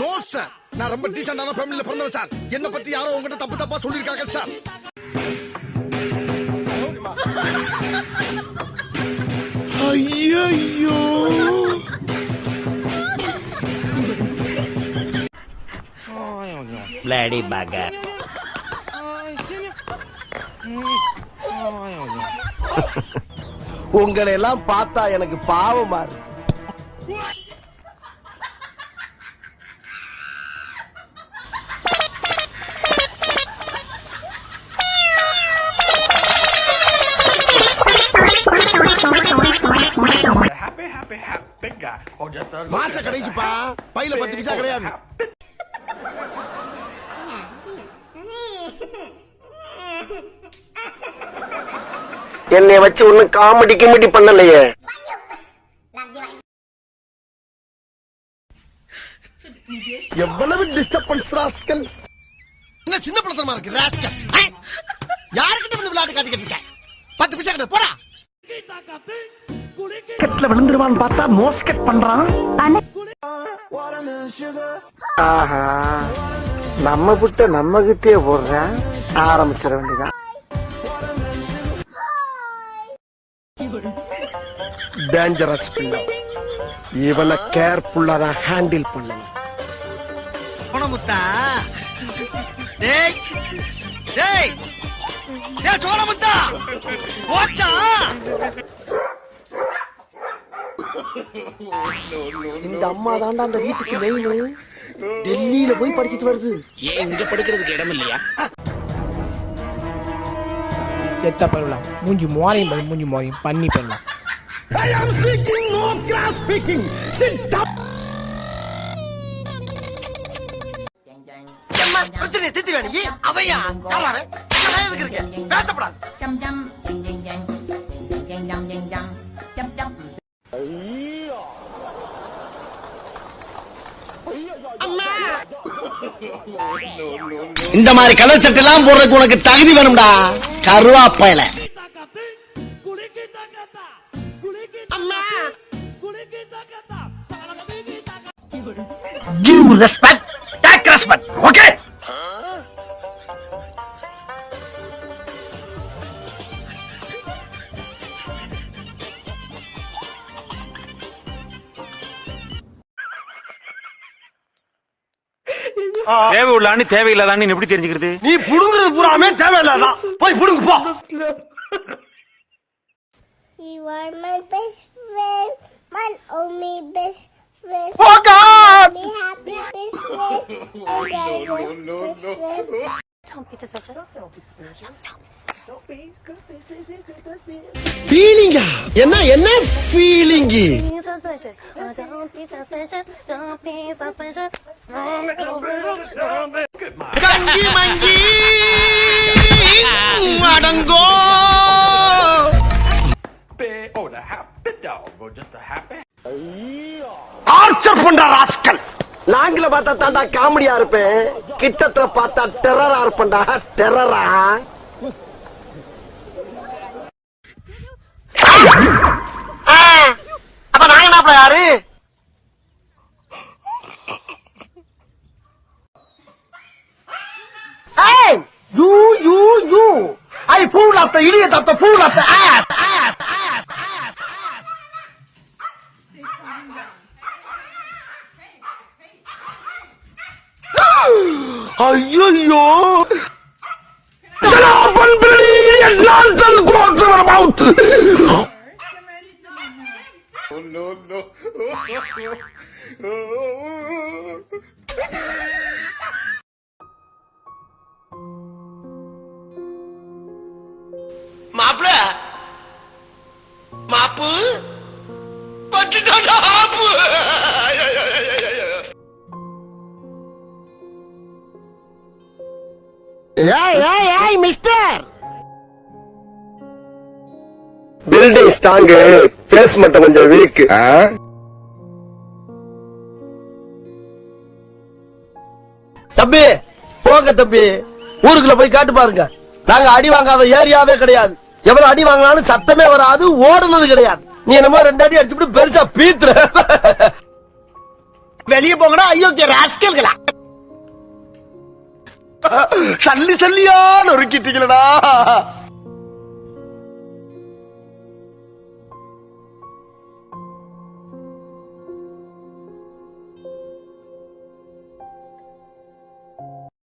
No sir நான் ரொம்ப டீசென்டான ஃபேமிலில பிறந்தவன் சார் என்ன பத்தி யாரோ உங்ககிட்ட தப்பு தப்பா சொல்லிருக்காங்க சார் ஐயோ Bloody bugger. உங்களை எல்லாம் பார்த்தா எனக்கு பாவமா இருக்கு. மாச கடைசிப்பா பையில பத்து பைசா கிடையாது. என்னை வச்சு ஒன்னும் காமெடி கிமெடி பண்ணலையே. எவ்வளவு டிஸ்டர்பன்ஸ் ராஸ்கல் என்ன சின்ன பழத்தனமா இருக்கு ராஸ்கல் யாருக்கிட்ட வந்து விளையாட்டு காட்டிக்கிட்டு இருக்க? பத்து பைசா கிடையாது போடா. கெட்ல விழுந்துருவான்னு பார்த்தா மோஸ்கெட் பண்றான். ஆஹா நம்ம புட்ட நம்ம கிட்டே போடுறேன். ஆரம்பிச்சிட வேண்டியதான் டேஞ்சரஸ் பிள்ளை. இவனை கேர்ஃபுல்லா தான் ஹேண்டில் பண்ணணும் சோனமுத்தா டேய் டேய். டேய் சோனமுத்தா போச்சா? இந்த அம்மா தாண்டா அந்த வீட்டுக்கு மெயின் டெல்லியில போய் படிச்சிட்டு வருது. ஏன் இங்க படுக்கிறதுக்கு இடம் இல்லையா? செத்த பருவலாம். மூஞ்சி மோரையும் பாரு, மூஞ்சி மோரையும். பண்ணி பண்ணலாம். பிரச்சனை திட்டி வேணும். அவையா? யாராவே எதுக்கு இருக்க? பேசப்படாது. chăm chăm ching ching ching இந்த மாதிரி கலர் சட்டை எல்லாம் போடுறதுக்கு உனக்கு தகுதி வேணும்டா. கருவாப்பையில. Give respect take respect okay தேவை உள்ளான்னு தேவையில்லாதான்னு எப்படி தெரிஞ்சுக்கிறது நீ புடுங்குறது பூராமே தேவையில்லாதான் போய் புடுங்கு போ You are my best friend, my only best friend. Oh God! Me happy best friend, my guys are best friend. ஃபீலிங்கா என்ன என்ன ஃபீலிங்கு கஞ்சி மஞ்சி அடங்கோ. Happy, or the happy dog, or just a happy. Torture பண்ற rascal நாங்கள பார்த்தா தாண்டா காமெடியா இருப்பேன். கிட்டத்துல பார்த்தா டெரரா இருப்பேன்டா. டெரரா You, you, you. I pull up the idiot I the pull up the ass, ass, ass, ass, ass. Ayoyo! Shut up and bleed and nonsense goes about! Oh no no! ஏய் ஏய் ஏய் mister building strong base மட்டும் கொஞ்சம் week தம்பி போங்க தம்பி. ஊருக்குள்ள போய் காட்டு பாருங்க. நாங்க அடி வாங்காத ஏரியாவே கிடையாது. எவ்வளவு அடி வாங்கினாலும் சத்தமே வராது ஓடுனது கிடையாது. நீ என்னமோ ரெண்டு அடி அடிச்சுட்டு பெருசா பீத்துற. வெளியே போங்கடா அயோக்கிய ராஸ்கல்களா சல்லி சல்லியா நொறுக்கிட்டீங்களடா